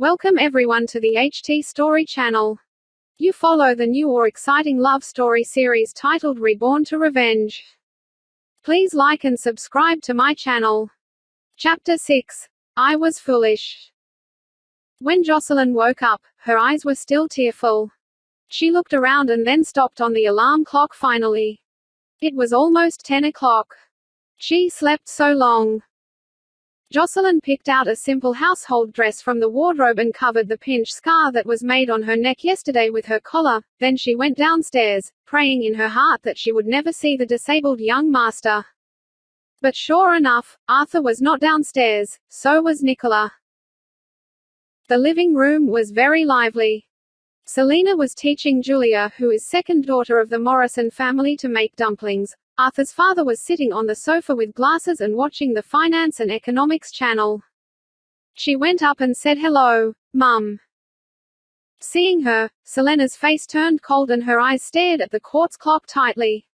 Welcome everyone to the HT Story channel. You follow the new or exciting love story series titled Reborn to Revenge. Please like and subscribe to my channel. Chapter 6. I was foolish. When Jocelyn woke up, her eyes were still tearful. She looked around and then stopped on the alarm clock finally. It was almost 10 o'clock. She slept so long. Jocelyn picked out a simple household dress from the wardrobe and covered the pinch scar that was made on her neck yesterday with her collar, then she went downstairs, praying in her heart that she would never see the disabled young master. But sure enough, Arthur was not downstairs, so was Nicola. The living room was very lively. Selina was teaching Julia, who is second daughter of the Morrison family to make dumplings, Arthur's father was sitting on the sofa with glasses and watching the Finance and Economics channel. She went up and said hello, Mum. Seeing her, Selena's face turned cold and her eyes stared at the quartz clock tightly.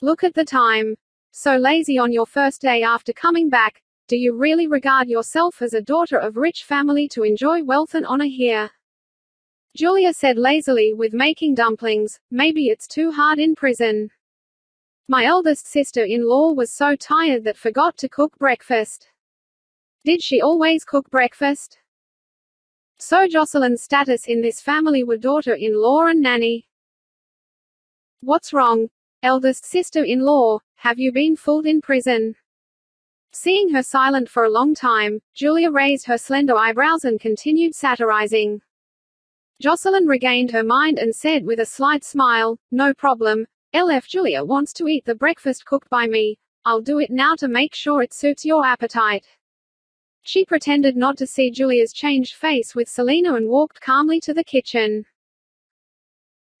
Look at the time. So lazy on your first day after coming back, do you really regard yourself as a daughter of rich family to enjoy wealth and honor here? Julia said lazily with making dumplings, maybe it's too hard in prison. My eldest sister-in-law was so tired that forgot to cook breakfast. Did she always cook breakfast? So Jocelyn's status in this family were daughter-in-law and nanny. What's wrong? Eldest sister-in-law, have you been fooled in prison? Seeing her silent for a long time, Julia raised her slender eyebrows and continued satirizing. Jocelyn regained her mind and said with a slight smile, no problem, LF Julia wants to eat the breakfast cooked by me. I'll do it now to make sure it suits your appetite. She pretended not to see Julia's changed face with Selina and walked calmly to the kitchen.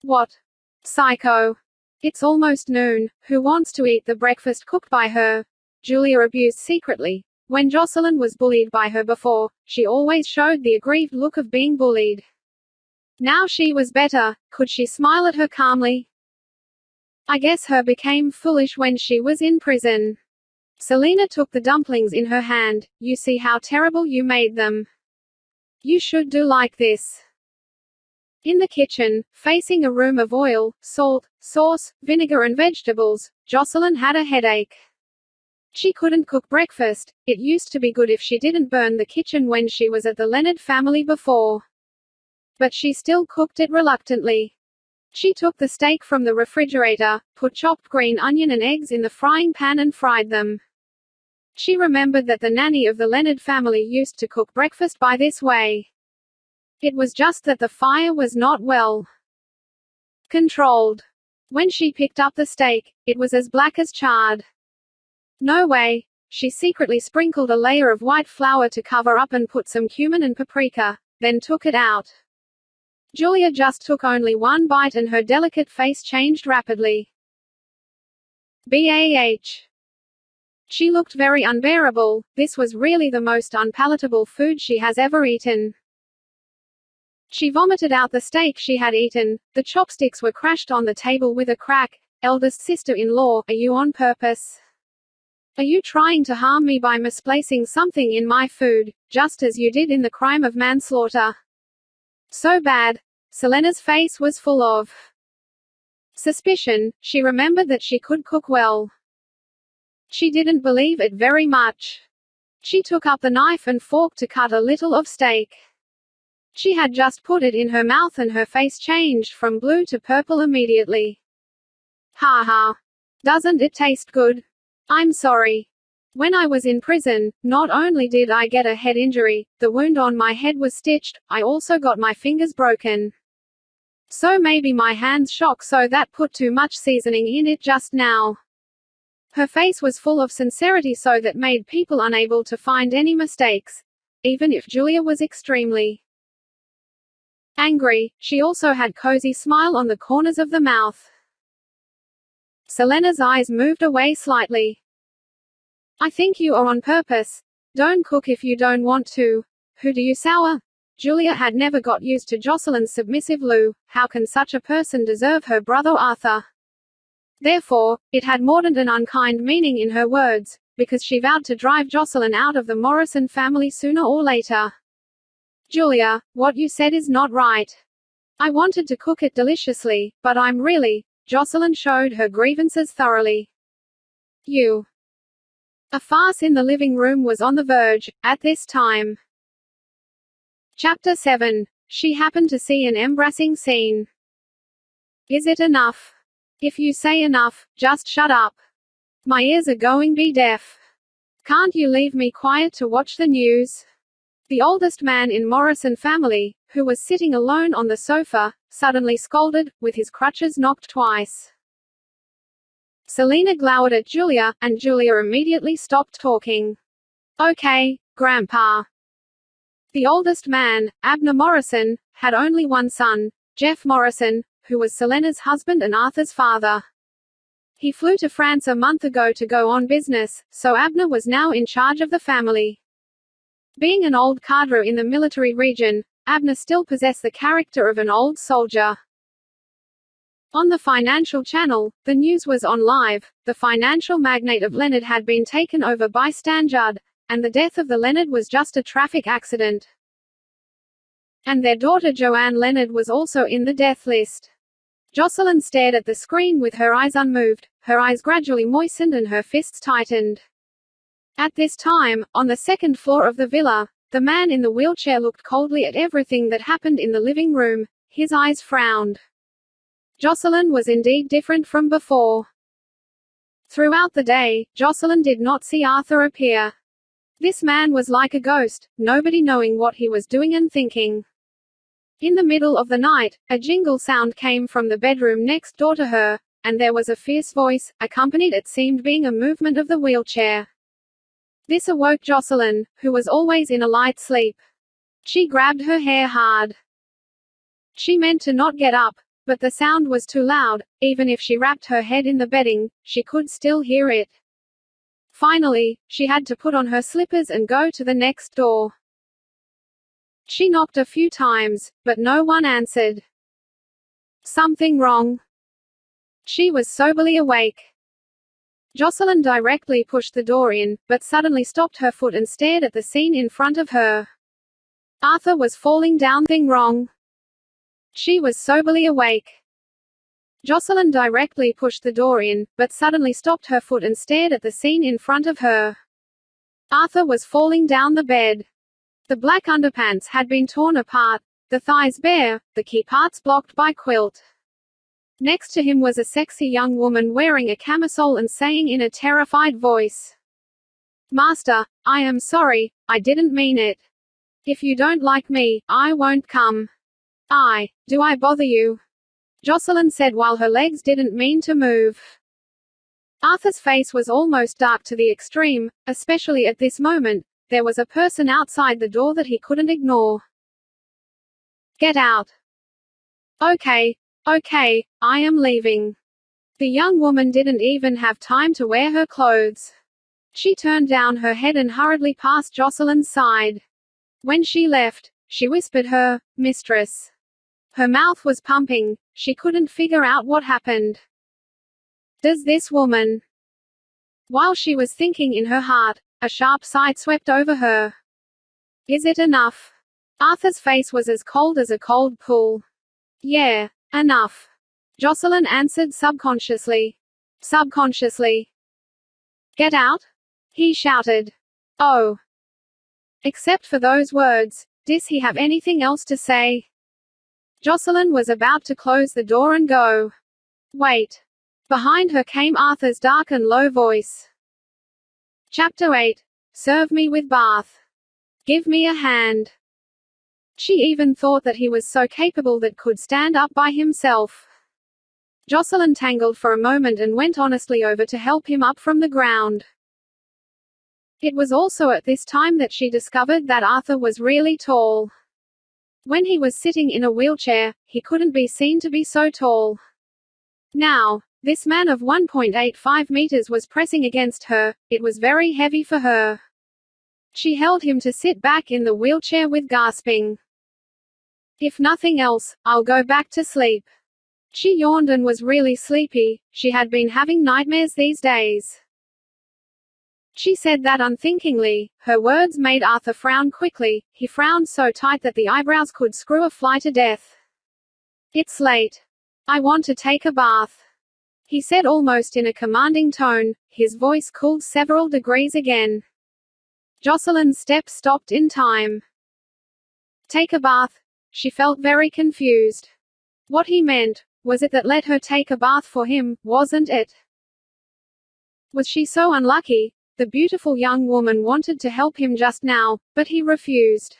What? Psycho. It's almost noon. Who wants to eat the breakfast cooked by her? Julia abused secretly. When Jocelyn was bullied by her before, she always showed the aggrieved look of being bullied. Now she was better, could she smile at her calmly? I guess her became foolish when she was in prison. Selina took the dumplings in her hand, you see how terrible you made them. You should do like this. In the kitchen, facing a room of oil, salt, sauce, vinegar and vegetables, Jocelyn had a headache. She couldn't cook breakfast, it used to be good if she didn't burn the kitchen when she was at the Leonard family before. But she still cooked it reluctantly. She took the steak from the refrigerator, put chopped green onion and eggs in the frying pan and fried them. She remembered that the nanny of the Leonard family used to cook breakfast by this way. It was just that the fire was not well controlled. When she picked up the steak, it was as black as charred. No way. She secretly sprinkled a layer of white flour to cover up and put some cumin and paprika, then took it out. Julia just took only one bite and her delicate face changed rapidly. BAH. She looked very unbearable, this was really the most unpalatable food she has ever eaten. She vomited out the steak she had eaten, the chopsticks were crashed on the table with a crack. Eldest sister-in-law, are you on purpose? Are you trying to harm me by misplacing something in my food, just as you did in the crime of manslaughter? So bad. Selena's face was full of suspicion, she remembered that she could cook well. She didn't believe it very much. She took up the knife and fork to cut a little of steak. She had just put it in her mouth and her face changed from blue to purple immediately. Ha ha. Doesn't it taste good? I'm sorry. When I was in prison, not only did I get a head injury, the wound on my head was stitched, I also got my fingers broken. So maybe my hands shock so that put too much seasoning in it just now. Her face was full of sincerity so that made people unable to find any mistakes. Even if Julia was extremely angry, she also had cozy smile on the corners of the mouth. Selena's eyes moved away slightly. I think you are on purpose. Don't cook if you don't want to. Who do you sour? Julia had never got used to Jocelyn's submissive Lou, how can such a person deserve her brother Arthur? Therefore, it had more than an unkind meaning in her words, because she vowed to drive Jocelyn out of the Morrison family sooner or later. Julia, what you said is not right. I wanted to cook it deliciously, but I'm really. Jocelyn showed her grievances thoroughly. You. A farce in the living room was on the verge, at this time. Chapter 7. She happened to see an embarrassing scene. Is it enough? If you say enough, just shut up. My ears are going be deaf. Can't you leave me quiet to watch the news? The oldest man in Morrison family, who was sitting alone on the sofa, suddenly scolded, with his crutches knocked twice. Selina glowered at Julia, and Julia immediately stopped talking. Okay, Grandpa. The oldest man, Abner Morrison, had only one son, Jeff Morrison, who was Selena's husband and Arthur's father. He flew to France a month ago to go on business, so Abner was now in charge of the family. Being an old cadre in the military region, Abner still possessed the character of an old soldier. On the Financial Channel, the news was on live. The financial magnate of Leonard had been taken over by Stan Judd, and the death of the Leonard was just a traffic accident. And their daughter Joanne Leonard was also in the death list. Jocelyn stared at the screen with her eyes unmoved, her eyes gradually moistened and her fists tightened. At this time, on the second floor of the villa, the man in the wheelchair looked coldly at everything that happened in the living room, his eyes frowned. Jocelyn was indeed different from before. Throughout the day, Jocelyn did not see Arthur appear. This man was like a ghost, nobody knowing what he was doing and thinking. In the middle of the night, a jingle sound came from the bedroom next door to her, and there was a fierce voice, accompanied it seemed being a movement of the wheelchair. This awoke Jocelyn, who was always in a light sleep. She grabbed her hair hard. She meant to not get up, but the sound was too loud, even if she wrapped her head in the bedding, she could still hear it. Finally, she had to put on her slippers and go to the next door. She knocked a few times, but no one answered. Something wrong. She was soberly awake. Jocelyn directly pushed the door in, but suddenly stopped her foot and stared at the scene in front of her. Arthur was falling down thing wrong. She was soberly awake. Jocelyn directly pushed the door in, but suddenly stopped her foot and stared at the scene in front of her. Arthur was falling down the bed. The black underpants had been torn apart, the thighs bare, the key parts blocked by quilt. Next to him was a sexy young woman wearing a camisole and saying in a terrified voice, Master, I am sorry, I didn't mean it. If you don't like me, I won't come. I, do I bother you? Jocelyn said while her legs didn't mean to move. Arthur's face was almost dark to the extreme, especially at this moment, there was a person outside the door that he couldn't ignore. Get out. Okay, okay, I am leaving. The young woman didn't even have time to wear her clothes. She turned down her head and hurriedly passed Jocelyn's side. When she left, she whispered her, mistress. Her mouth was pumping, she couldn't figure out what happened. Does this woman? While she was thinking in her heart, a sharp sight swept over her. Is it enough? Arthur's face was as cold as a cold pool. Yeah, enough. Jocelyn answered subconsciously. Subconsciously. Get out? He shouted. Oh. Except for those words, does he have anything else to say? Jocelyn was about to close the door and go. Wait. Behind her came Arthur's dark and low voice. Chapter 8. Serve me with bath. Give me a hand. She even thought that he was so capable that could stand up by himself. Jocelyn tangled for a moment and went honestly over to help him up from the ground. It was also at this time that she discovered that Arthur was really tall. When he was sitting in a wheelchair, he couldn't be seen to be so tall. Now, this man of 1.85 meters was pressing against her, it was very heavy for her. She held him to sit back in the wheelchair with gasping. If nothing else, I'll go back to sleep. She yawned and was really sleepy, she had been having nightmares these days. She said that unthinkingly. Her words made Arthur frown quickly. He frowned so tight that the eyebrows could screw a fly to death. It's late. I want to take a bath. He said almost in a commanding tone, his voice cooled several degrees again. Jocelyn's step stopped in time. Take a bath? She felt very confused. What he meant, was it that let her take a bath for him, wasn't it? Was she so unlucky? The beautiful young woman wanted to help him just now, but he refused.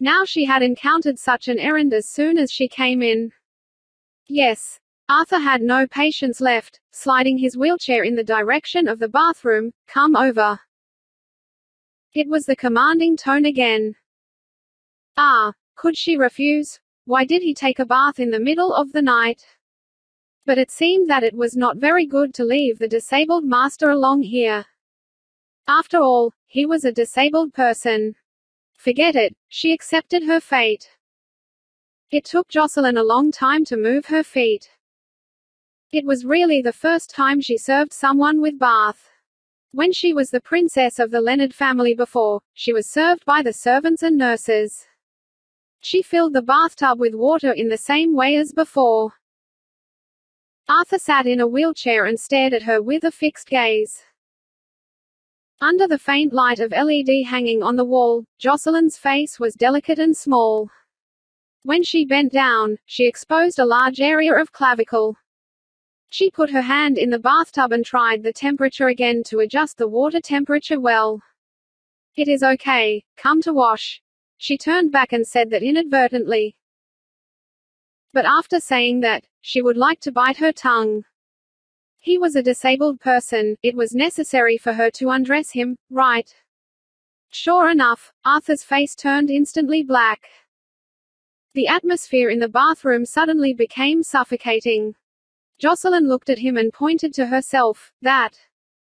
Now she had encountered such an errand as soon as she came in. Yes. Arthur had no patience left, sliding his wheelchair in the direction of the bathroom, come over. It was the commanding tone again. Ah, could she refuse? Why did he take a bath in the middle of the night? But it seemed that it was not very good to leave the disabled master along here. After all, he was a disabled person. Forget it, she accepted her fate. It took Jocelyn a long time to move her feet. It was really the first time she served someone with bath. When she was the princess of the Leonard family before, she was served by the servants and nurses. She filled the bathtub with water in the same way as before. Arthur sat in a wheelchair and stared at her with a fixed gaze. Under the faint light of LED hanging on the wall, Jocelyn's face was delicate and small. When she bent down, she exposed a large area of clavicle. She put her hand in the bathtub and tried the temperature again to adjust the water temperature well. It is okay, come to wash. She turned back and said that inadvertently. But after saying that, she would like to bite her tongue. He was a disabled person, it was necessary for her to undress him, right? Sure enough, Arthur's face turned instantly black. The atmosphere in the bathroom suddenly became suffocating. Jocelyn looked at him and pointed to herself, that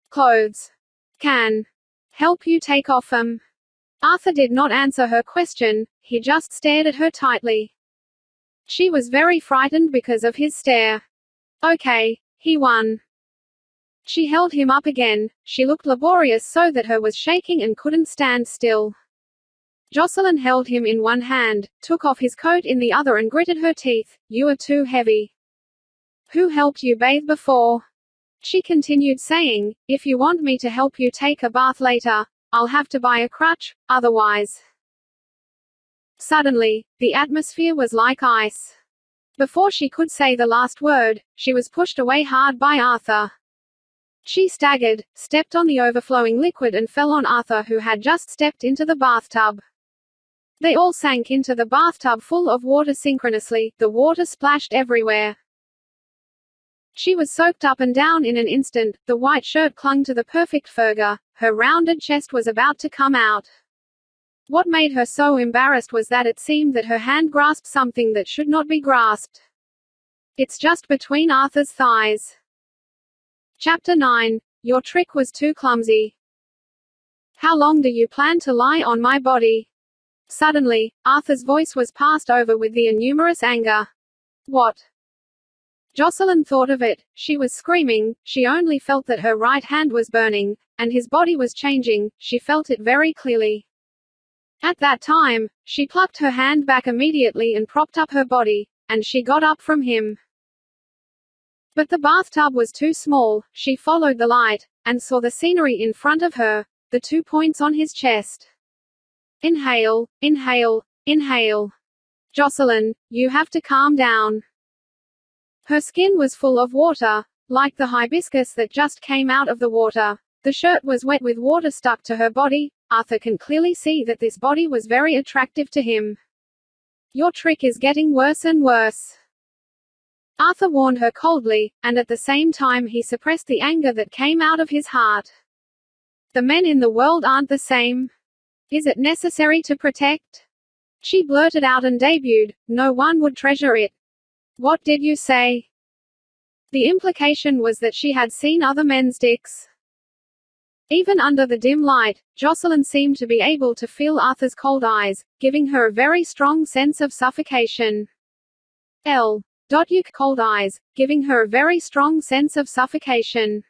clothes can help you take off them. Arthur did not answer her question, he just stared at her tightly. She was very frightened because of his stare. Okay, he won. She held him up again, she looked laborious so that her was shaking and couldn't stand still. Jocelyn held him in one hand, took off his coat in the other and gritted her teeth. You are too heavy. Who helped you bathe before? She continued saying, If you want me to help you take a bath later, I'll have to buy a crutch, otherwise. Suddenly, the atmosphere was like ice. Before she could say the last word, she was pushed away hard by Arthur. She staggered, stepped on the overflowing liquid and fell on Arthur who had just stepped into the bathtub. They all sank into the bathtub full of water synchronously, the water splashed everywhere. She was soaked up and down in an instant, the white shirt clung to the perfect furga, her rounded chest was about to come out. What made her so embarrassed was that it seemed that her hand grasped something that should not be grasped. It's just between Arthur's thighs. Chapter 9. Your trick was too clumsy. How long do you plan to lie on my body? Suddenly, Arthur's voice was passed over with the innumerous anger. What? Jocelyn thought of it, she was screaming, she only felt that her right hand was burning, and his body was changing, she felt it very clearly. At that time, she plucked her hand back immediately and propped up her body, and she got up from him. But the bathtub was too small, she followed the light, and saw the scenery in front of her, the two points on his chest. Inhale, inhale, inhale. Jocelyn, you have to calm down. Her skin was full of water, like the hibiscus that just came out of the water. The shirt was wet with water stuck to her body. Arthur can clearly see that this body was very attractive to him. Your trick is getting worse and worse. Arthur warned her coldly, and at the same time he suppressed the anger that came out of his heart. The men in the world aren't the same. Is it necessary to protect? She blurted out and debuted, no one would treasure it. What did you say? The implication was that she had seen other men's dicks. Even under the dim light, Jocelyn seemed to be able to feel Arthur's cold eyes, giving her a very strong sense of suffocation. L. Dotyuk cold eyes, giving her a very strong sense of suffocation.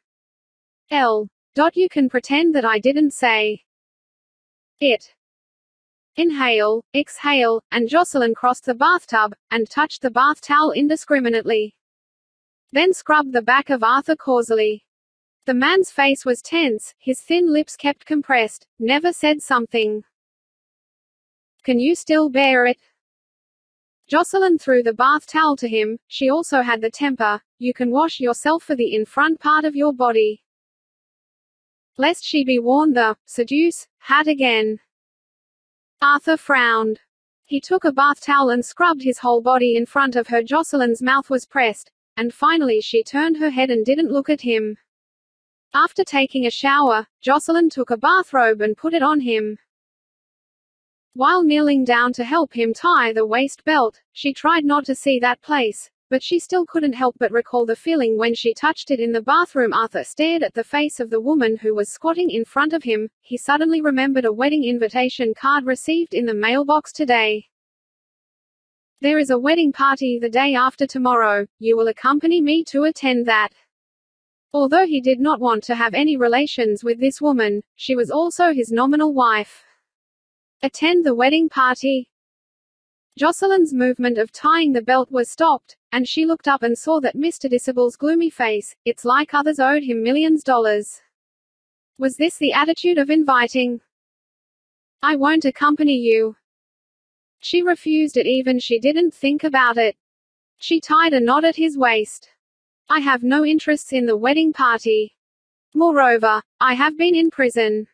L. You can pretend that I didn't say it. Inhale, exhale, and Jocelyn crossed the bathtub, and touched the bath towel indiscriminately. Then scrubbed the back of Arthur causally. The man's face was tense, his thin lips kept compressed, never said something. Can you still bear it? Jocelyn threw the bath towel to him, she also had the temper, you can wash yourself for the in front part of your body. Lest she be worn the, seduce, hat again. Arthur frowned. He took a bath towel and scrubbed his whole body in front of her. Jocelyn's mouth was pressed, and finally she turned her head and didn't look at him. After taking a shower, Jocelyn took a bathrobe and put it on him. While kneeling down to help him tie the waist belt, she tried not to see that place, but she still couldn't help but recall the feeling when she touched it in the bathroom. Arthur stared at the face of the woman who was squatting in front of him. He suddenly remembered a wedding invitation card received in the mailbox today. There is a wedding party the day after tomorrow. You will accompany me to attend that. Although he did not want to have any relations with this woman, she was also his nominal wife. Attend the wedding party, Jocelyn's movement of tying the belt was stopped, and she looked up and saw that Mr. Disable's gloomy face, it's like others owed him millions dollars. Was this the attitude of inviting? I won't accompany you. She refused it even she didn't think about it. She tied a knot at his waist. I have no interests in the wedding party. Moreover, I have been in prison.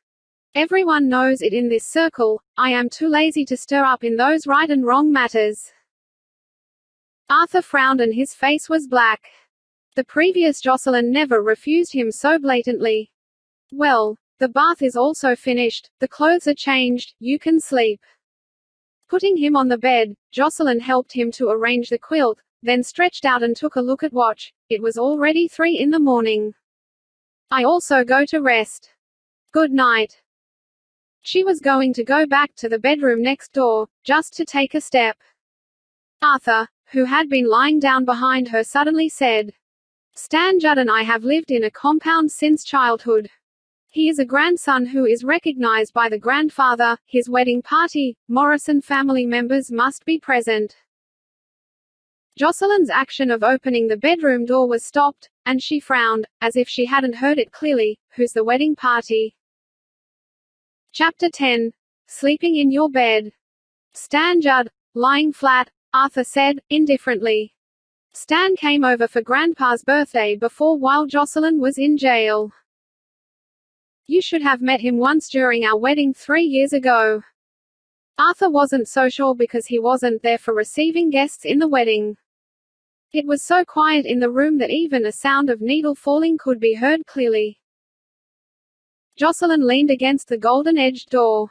Everyone knows it in this circle, I am too lazy to stir up in those right and wrong matters. Arthur frowned and his face was black. The previous Jocelyn never refused him so blatantly. Well, the bath is also finished, the clothes are changed, you can sleep. Putting him on the bed, Jocelyn helped him to arrange the quilt, then stretched out and took a look at watch. It was already three in the morning. I also go to rest. Good night. She was going to go back to the bedroom next door, just to take a step. Arthur, who had been lying down behind her suddenly said, Stan Judd and I have lived in a compound since childhood. He is a grandson who is recognized by the grandfather, his wedding party, Morrison family members must be present. Jocelyn's action of opening the bedroom door was stopped, and she frowned, as if she hadn't heard it clearly. Who's the wedding party? Chapter 10. Sleeping in your bed. Stan Judd. Lying flat, Arthur said, indifferently. Stan came over for Grandpa's birthday before while Jocelyn was in jail. You should have met him once during our wedding three years ago. Arthur wasn't so sure because he wasn't there for receiving guests in the wedding. It was so quiet in the room that even a sound of needle falling could be heard clearly. Jocelyn leaned against the golden-edged door.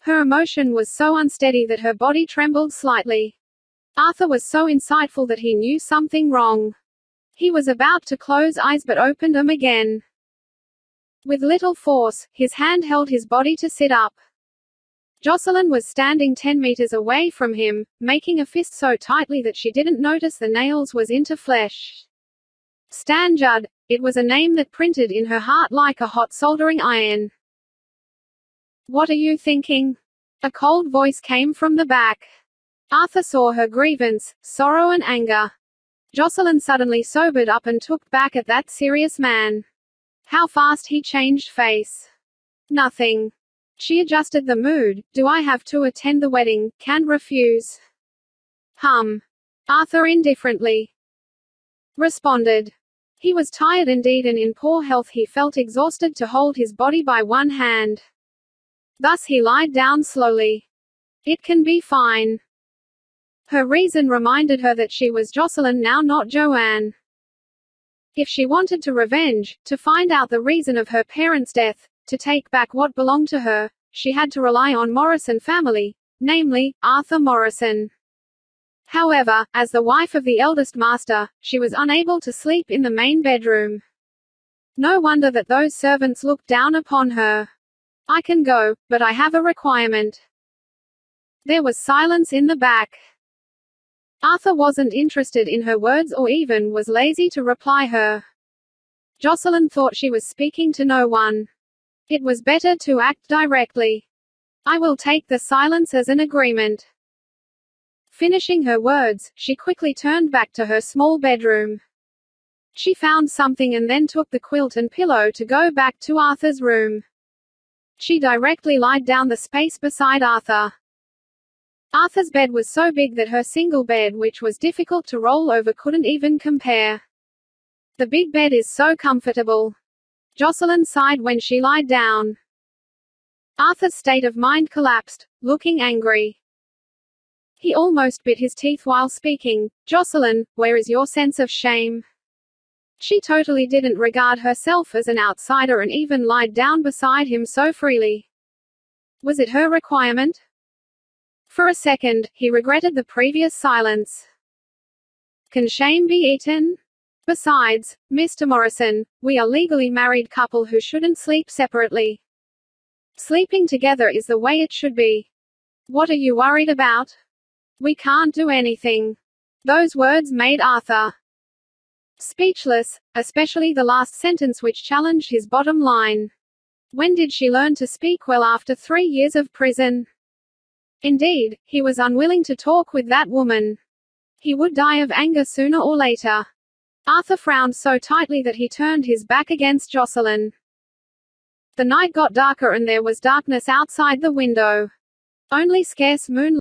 Her emotion was so unsteady that her body trembled slightly. Arthur was so insightful that he knew something wrong. He was about to close eyes but opened them again. With little force, his hand held his body to sit up. Jocelyn was standing ten meters away from him, making a fist so tightly that she didn't notice the nails was into flesh. Stan Judd, it was a name that printed in her heart like a hot soldering iron. What are you thinking? A cold voice came from the back. Arthur saw her grievance, sorrow and anger. Jocelyn suddenly sobered up and took back at that serious man. How fast he changed face. Nothing. She adjusted the mood. Do I have to attend the wedding? Can't refuse. Hum. Arthur indifferently responded. He was tired indeed and in poor health he felt exhausted to hold his body by one hand. Thus he lied down slowly. It can be fine. Her reason reminded her that she was Jocelyn now not Joanne. If she wanted to revenge, to find out the reason of her parents' death, to take back what belonged to her, she had to rely on Morrison family, namely, Arthur Morrison. However, as the wife of the eldest master, she was unable to sleep in the main bedroom. No wonder that those servants looked down upon her. I can go, but I have a requirement. There was silence in the back. Arthur wasn't interested in her words or even was lazy to reply her. Jocelyn thought she was speaking to no one. It was better to act directly. I will take the silence as an agreement. Finishing her words, she quickly turned back to her small bedroom. She found something and then took the quilt and pillow to go back to Arthur's room. She directly lied down the space beside Arthur. Arthur's bed was so big that her single bed which was difficult to roll over couldn't even compare. The big bed is so comfortable. Jocelyn sighed when she lied down. Arthur's state of mind collapsed, looking angry. He almost bit his teeth while speaking. Jocelyn, where is your sense of shame? She totally didn't regard herself as an outsider and even lied down beside him so freely. Was it her requirement? For a second, he regretted the previous silence. Can shame be eaten? Besides, Mr. Morrison, we are legally married couple who shouldn't sleep separately. Sleeping together is the way it should be. What are you worried about? We can't do anything. Those words made Arthur speechless, especially the last sentence which challenged his bottom line. When did she learn to speak well after three years of prison? Indeed, he was unwilling to talk with that woman. He would die of anger sooner or later. Arthur frowned so tightly that he turned his back against Jocelyn. The night got darker and there was darkness outside the window. Only scarce moonlight